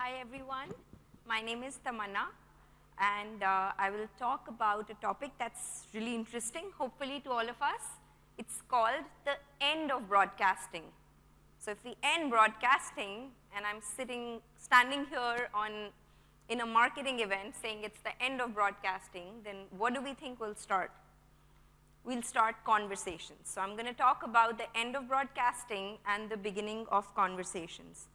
Hi everyone, my name is Tamanna and uh, I will talk about a topic that's really interesting, hopefully to all of us. It's called the end of broadcasting. So if we end broadcasting and I'm sitting, standing here on, in a marketing event saying it's the end of broadcasting, then what do we think will start? We'll start conversations. So I'm going to talk about the end of broadcasting and the beginning of conversations.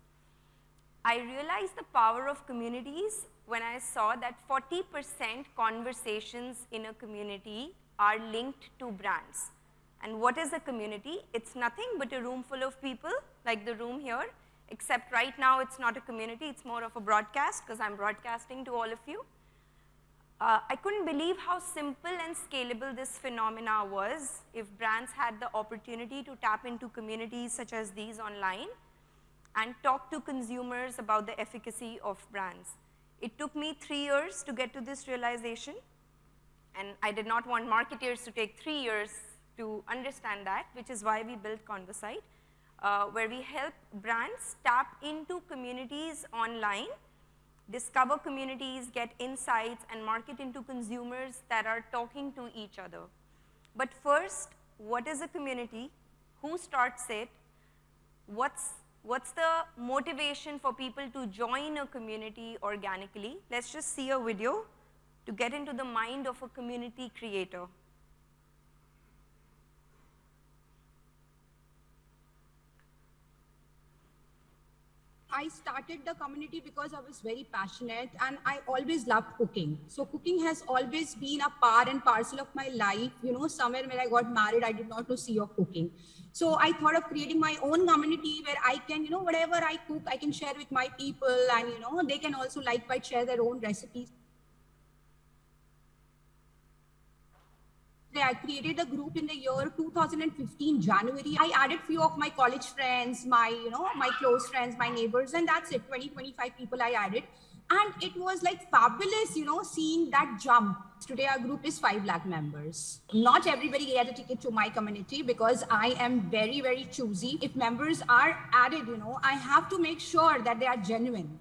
I realized the power of communities when I saw that 40% conversations in a community are linked to brands. And what is a community? It's nothing but a room full of people, like the room here, except right now it's not a community, it's more of a broadcast because I'm broadcasting to all of you. Uh, I couldn't believe how simple and scalable this phenomena was if brands had the opportunity to tap into communities such as these online and talk to consumers about the efficacy of brands. It took me three years to get to this realization, and I did not want marketers to take three years to understand that, which is why we built Convosight, uh, where we help brands tap into communities online, discover communities, get insights, and market into consumers that are talking to each other. But first, what is a community? Who starts it? What's What's the motivation for people to join a community organically? Let's just see a video to get into the mind of a community creator. I started the community because I was very passionate and I always loved cooking. So cooking has always been a part and parcel of my life. You know, somewhere when I got married, I did not know see of cooking. So I thought of creating my own community where I can, you know, whatever I cook, I can share with my people and, you know, they can also likewise share their own recipes. I created a group in the year 2015 January. I added few of my college friends, my you know my close friends, my neighbors, and that's it. 20 25 people I added, and it was like fabulous, you know, seeing that jump. Today our group is five lakh members. Not everybody gets a ticket to my community because I am very very choosy. If members are added, you know, I have to make sure that they are genuine.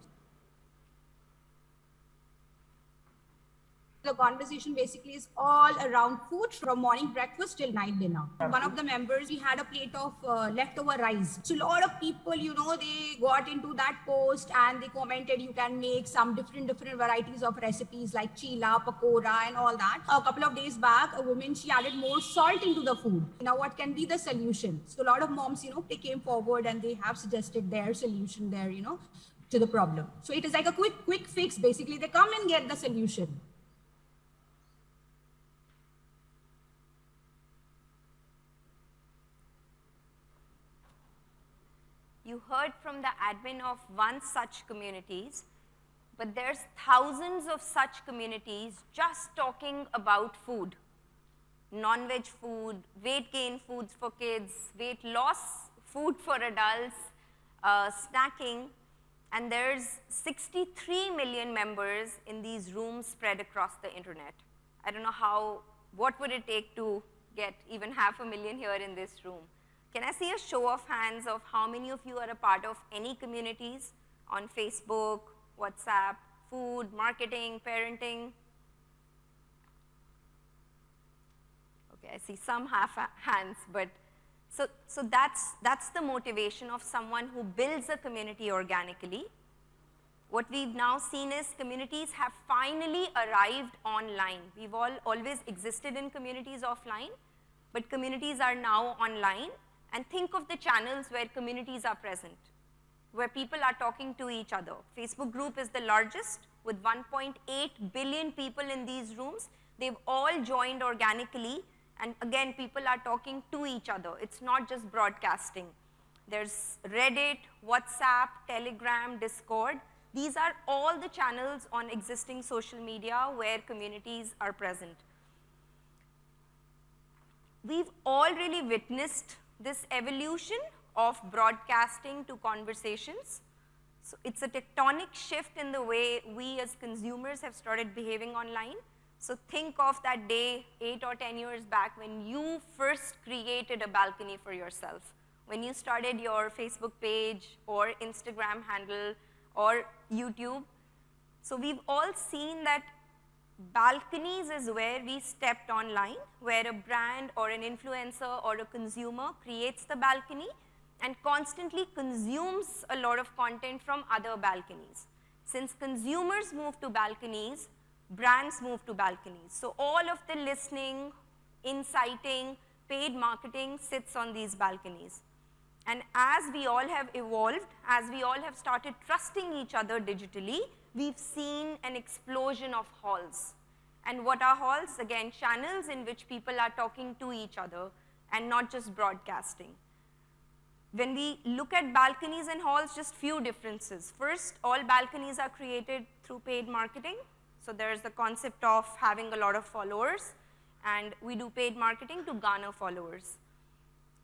The conversation basically is all around food from morning breakfast till night dinner. One of the members, we had a plate of uh, leftover rice. So a lot of people, you know, they got into that post and they commented you can make some different, different varieties of recipes like chila, pakora and all that. A couple of days back, a woman, she added more salt into the food. Now what can be the solution? So a lot of moms, you know, they came forward and they have suggested their solution there, you know, to the problem. So it is like a quick, quick fix. Basically, they come and get the solution. You heard from the admin of one such communities, but there's thousands of such communities just talking about food. Non-veg food, weight gain foods for kids, weight loss food for adults, uh, snacking, and there's 63 million members in these rooms spread across the internet. I don't know how, what would it take to get even half a million here in this room? Can I see a show of hands of how many of you are a part of any communities on Facebook, WhatsApp, food, marketing, parenting? Okay, I see some half hands, but so, so that's, that's the motivation of someone who builds a community organically. What we've now seen is communities have finally arrived online. We've all always existed in communities offline, but communities are now online and think of the channels where communities are present, where people are talking to each other. Facebook group is the largest with 1.8 billion people in these rooms. They've all joined organically and again people are talking to each other. It's not just broadcasting. There's Reddit, WhatsApp, Telegram, Discord. These are all the channels on existing social media where communities are present. We've all really witnessed this evolution of broadcasting to conversations. So it's a tectonic shift in the way we as consumers have started behaving online. So think of that day eight or 10 years back when you first created a balcony for yourself. When you started your Facebook page or Instagram handle or YouTube. So we've all seen that balconies is where we stepped online, where a brand or an influencer or a consumer creates the balcony and constantly consumes a lot of content from other balconies. Since consumers move to balconies, brands move to balconies. So all of the listening, inciting, paid marketing sits on these balconies. And as we all have evolved, as we all have started trusting each other digitally, we've seen an explosion of halls. And what are halls? Again, channels in which people are talking to each other and not just broadcasting. When we look at balconies and halls, just few differences. First, all balconies are created through paid marketing. So there's the concept of having a lot of followers, and we do paid marketing to garner followers.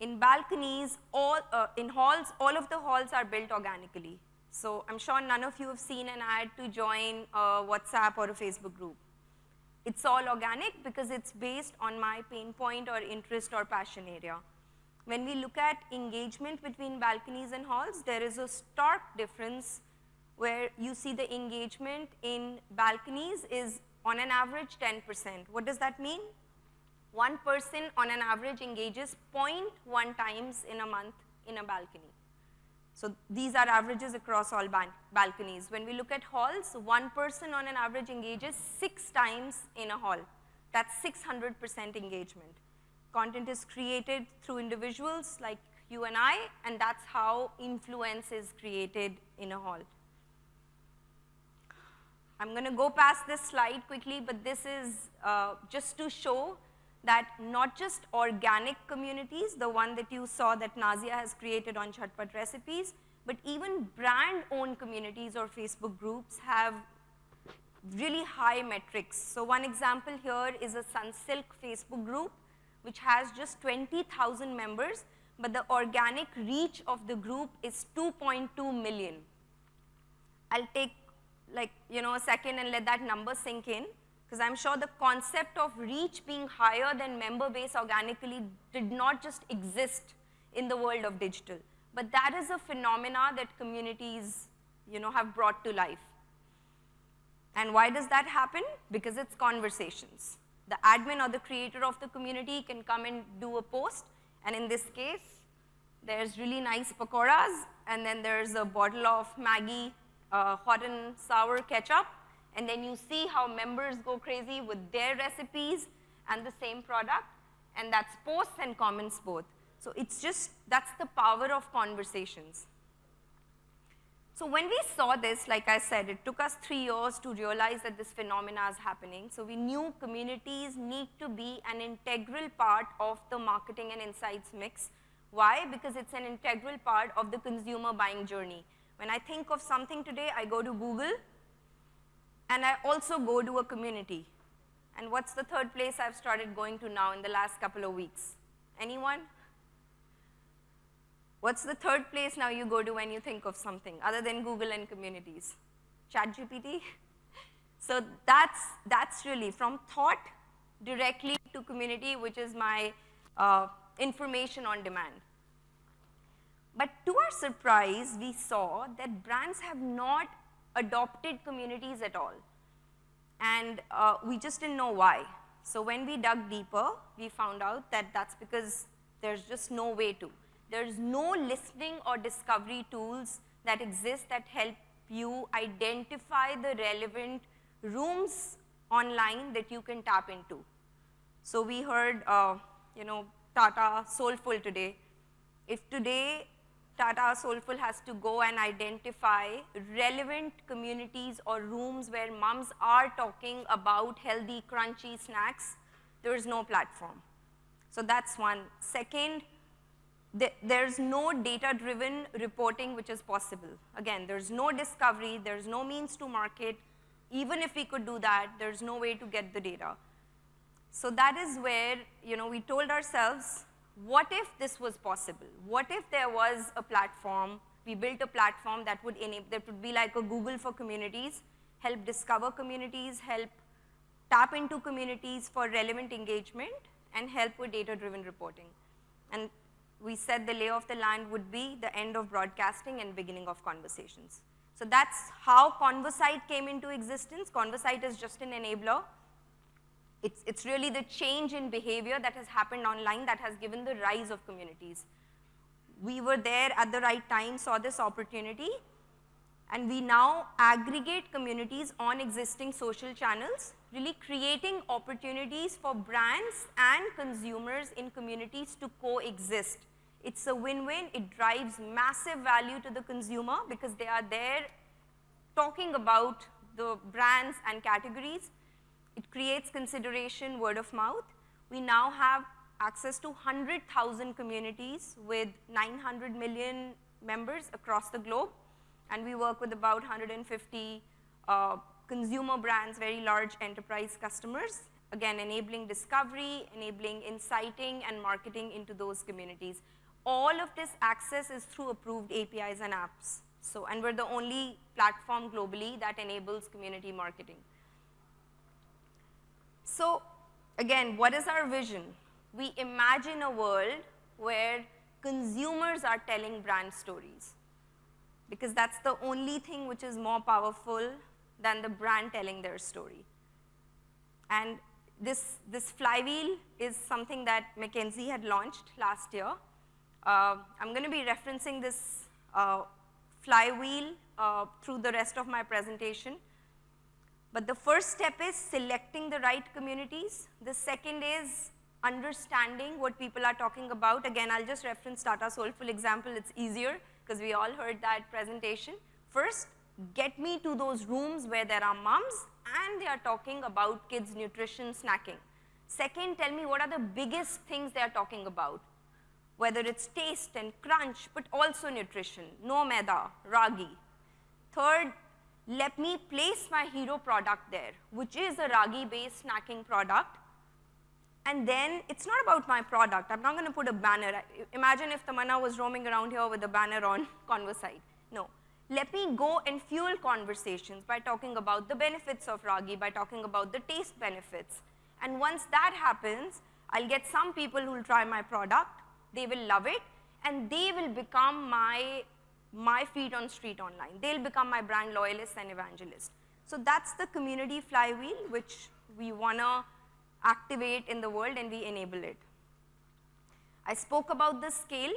In balconies, all, uh, in halls, all of the halls are built organically. So I'm sure none of you have seen an ad to join a WhatsApp or a Facebook group. It's all organic because it's based on my pain point or interest or passion area. When we look at engagement between balconies and halls, there is a stark difference where you see the engagement in balconies is on an average 10%. What does that mean? One person on an average engages 0.1 times in a month in a balcony. So these are averages across all balconies. When we look at halls, one person on an average engages six times in a hall. That's 600% engagement content is created through individuals like you and I, and that's how influence is created in a hall. I'm going to go past this slide quickly, but this is uh, just to show that not just organic communities, the one that you saw that Nazia has created on Chatpat Recipes, but even brand-owned communities or Facebook groups have really high metrics. So one example here is a Sunsilk Facebook group which has just 20,000 members, but the organic reach of the group is 2.2 million. I'll take like, you know, a second and let that number sink in, because I'm sure the concept of reach being higher than member base organically did not just exist in the world of digital, but that is a phenomena that communities, you know, have brought to life. And why does that happen? Because it's conversations the admin or the creator of the community can come and do a post. And in this case, there's really nice pakoras, and then there's a bottle of Maggi uh, hot and sour ketchup. And then you see how members go crazy with their recipes and the same product. And that's posts and comments both. So it's just, that's the power of conversations. So when we saw this, like I said, it took us three years to realize that this phenomena is happening. So we knew communities need to be an integral part of the marketing and insights mix. Why? Because it's an integral part of the consumer buying journey. When I think of something today, I go to Google, and I also go to a community. And what's the third place I've started going to now in the last couple of weeks? Anyone? What's the third place now you go to when you think of something other than Google and communities? ChatGPT? So that's, that's really from thought directly to community, which is my uh, information on demand. But to our surprise, we saw that brands have not adopted communities at all. And uh, we just didn't know why. So when we dug deeper, we found out that that's because there's just no way to. There's no listening or discovery tools that exist that help you identify the relevant rooms online that you can tap into. So we heard, uh, you know, Tata Soulful today. If today Tata Soulful has to go and identify relevant communities or rooms where moms are talking about healthy, crunchy snacks, there is no platform. So that's one. Second, there's no data-driven reporting which is possible. Again, there's no discovery, there's no means to market. Even if we could do that, there's no way to get the data. So that is where, you know, we told ourselves, what if this was possible? What if there was a platform, we built a platform that would enable, that would be like a Google for communities, help discover communities, help tap into communities for relevant engagement, and help with data-driven reporting. And we said the lay of the land would be the end of broadcasting and beginning of conversations. So that's how Convosight came into existence. Convosight is just an enabler. It's, it's really the change in behavior that has happened online that has given the rise of communities. We were there at the right time, saw this opportunity, and we now aggregate communities on existing social channels, really creating opportunities for brands and consumers in communities to coexist. It's a win-win, it drives massive value to the consumer because they are there talking about the brands and categories. It creates consideration, word of mouth. We now have access to 100,000 communities with 900 million members across the globe and we work with about 150 uh, consumer brands, very large enterprise customers, again enabling discovery, enabling inciting and marketing into those communities. All of this access is through approved APIs and apps. So, and we're the only platform globally that enables community marketing. So, again, what is our vision? We imagine a world where consumers are telling brand stories because that's the only thing which is more powerful than the brand telling their story. And this, this flywheel is something that McKinsey had launched last year. Uh, I'm going to be referencing this uh, flywheel uh, through the rest of my presentation. But the first step is selecting the right communities. The second is understanding what people are talking about. Again, I'll just reference Tata Soulful example, it's easier because we all heard that presentation. First, get me to those rooms where there are moms and they are talking about kids' nutrition snacking. Second, tell me what are the biggest things they are talking about, whether it's taste and crunch, but also nutrition, no maida, ragi. Third, let me place my hero product there, which is a ragi-based snacking product, and then it's not about my product. I'm not going to put a banner. Imagine if Tamanna was roaming around here with a banner on Convosight. No. Let me go and fuel conversations by talking about the benefits of ragi, by talking about the taste benefits. And once that happens, I'll get some people who will try my product, they will love it, and they will become my, my feet on street online. They'll become my brand loyalists and evangelists. So that's the community flywheel, which we want to activate in the world and we enable it. I spoke about the scale,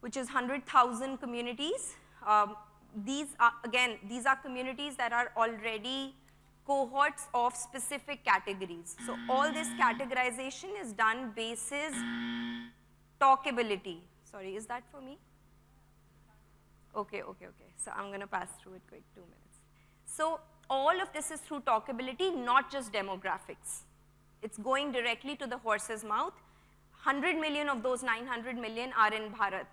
which is 100,000 communities. Um, these are, again, these are communities that are already cohorts of specific categories. So all this categorization is done basis talkability. Sorry, is that for me? Okay, okay, okay. So I'm going to pass through it quick, two minutes. So all of this is through talkability, not just demographics. It's going directly to the horse's mouth. 100 million of those 900 million are in Bharat.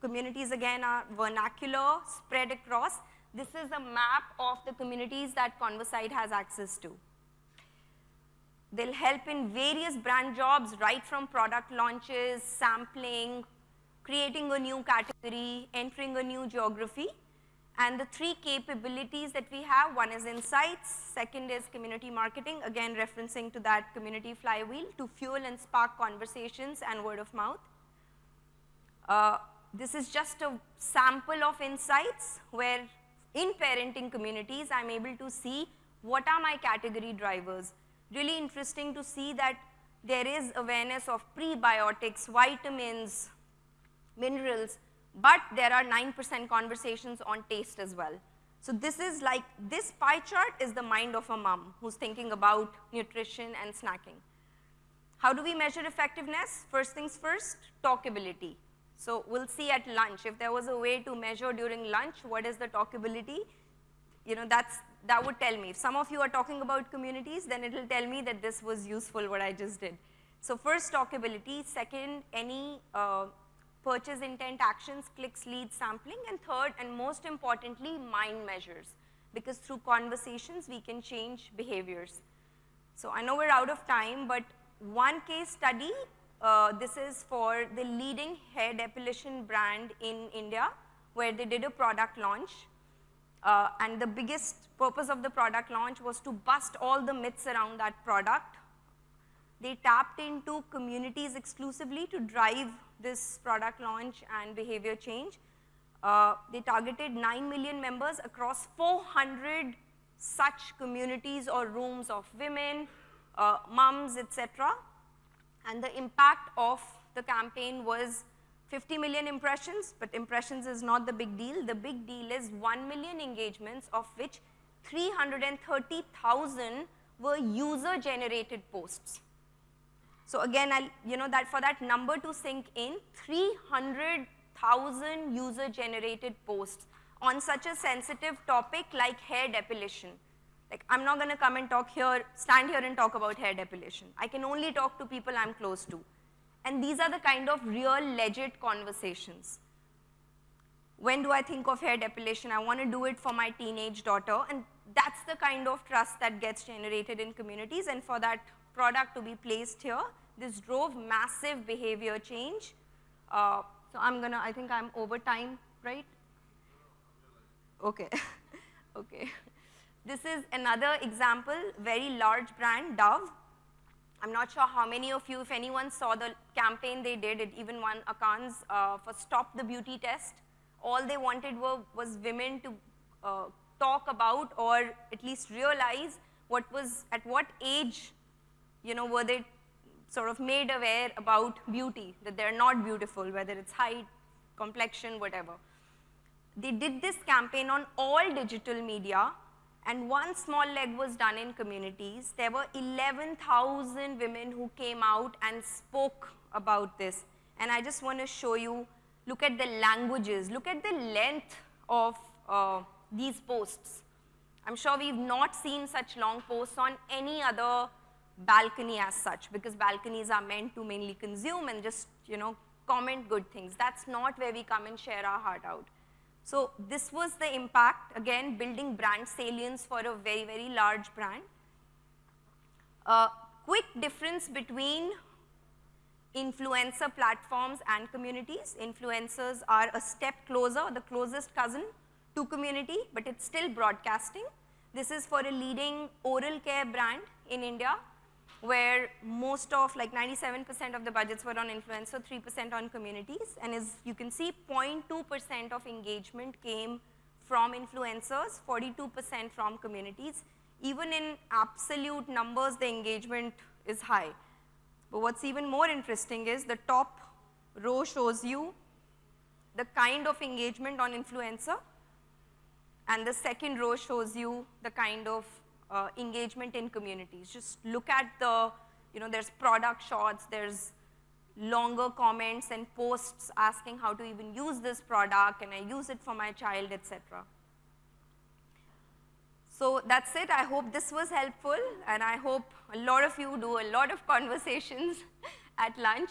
Communities again are vernacular, spread across. This is a map of the communities that Convosight has access to. They'll help in various brand jobs, right from product launches, sampling, creating a new category, entering a new geography. And the three capabilities that we have, one is insights, second is community marketing, again referencing to that community flywheel to fuel and spark conversations and word of mouth. Uh, this is just a sample of insights where in parenting communities, I'm able to see what are my category drivers. Really interesting to see that there is awareness of prebiotics, vitamins, minerals, but there are 9% conversations on taste as well. So this is like, this pie chart is the mind of a mom who's thinking about nutrition and snacking. How do we measure effectiveness? First things first, talkability. So we'll see at lunch, if there was a way to measure during lunch, what is the talkability? You know, that's, that would tell me. If some of you are talking about communities, then it'll tell me that this was useful, what I just did. So first, talkability. Second, any uh, purchase intent actions, clicks, leads, sampling, and third and most importantly, mind measures. Because through conversations, we can change behaviors. So I know we're out of time, but one case study, uh, this is for the leading hair depilation brand in India, where they did a product launch. Uh, and the biggest purpose of the product launch was to bust all the myths around that product. They tapped into communities exclusively to drive this product launch and behavior change. Uh, they targeted 9 million members across 400 such communities or rooms of women, uh, mums, etc. And the impact of the campaign was 50 million impressions, but impressions is not the big deal. The big deal is 1 million engagements, of which 330,000 were user-generated posts. So again, I'll, you know, that for that number to sink in, 300,000 user-generated posts on such a sensitive topic like hair depilation. Like, I'm not going to come and talk here, stand here and talk about hair depilation. I can only talk to people I'm close to. And these are the kind of real, legit conversations. When do I think of hair depilation? I want to do it for my teenage daughter. And that's the kind of trust that gets generated in communities. And for that product to be placed here, this drove massive behavior change. Uh, so I'm to, I think I'm over time, right? Okay, okay. This is another example, very large brand, Dove. I'm not sure how many of you, if anyone saw the campaign they did, it even won a Cannes uh, for Stop the Beauty Test. All they wanted were, was women to uh, talk about or at least realize what was, at what age, you know, were they sort of made aware about beauty, that they're not beautiful, whether it's height, complexion, whatever. They did this campaign on all digital media and one small leg was done in communities. There were 11,000 women who came out and spoke about this. And I just want to show you, look at the languages, look at the length of uh, these posts. I'm sure we've not seen such long posts on any other balcony as such because balconies are meant to mainly consume and just, you know, comment good things. That's not where we come and share our heart out. So this was the impact, again, building brand salience for a very, very large brand. A quick difference between influencer platforms and communities. Influencers are a step closer, the closest cousin to community, but it's still broadcasting. This is for a leading oral care brand in India where most of like 97% of the budgets were on influencer, 3% on communities. And as you can see, 0.2% of engagement came from influencers, 42% from communities. Even in absolute numbers, the engagement is high. But what's even more interesting is the top row shows you the kind of engagement on influencer, and the second row shows you the kind of uh, engagement in communities. Just look at the, you know, there's product shots, there's longer comments and posts asking how to even use this product, and I use it for my child, etc. So that's it. I hope this was helpful, and I hope a lot of you do a lot of conversations at lunch.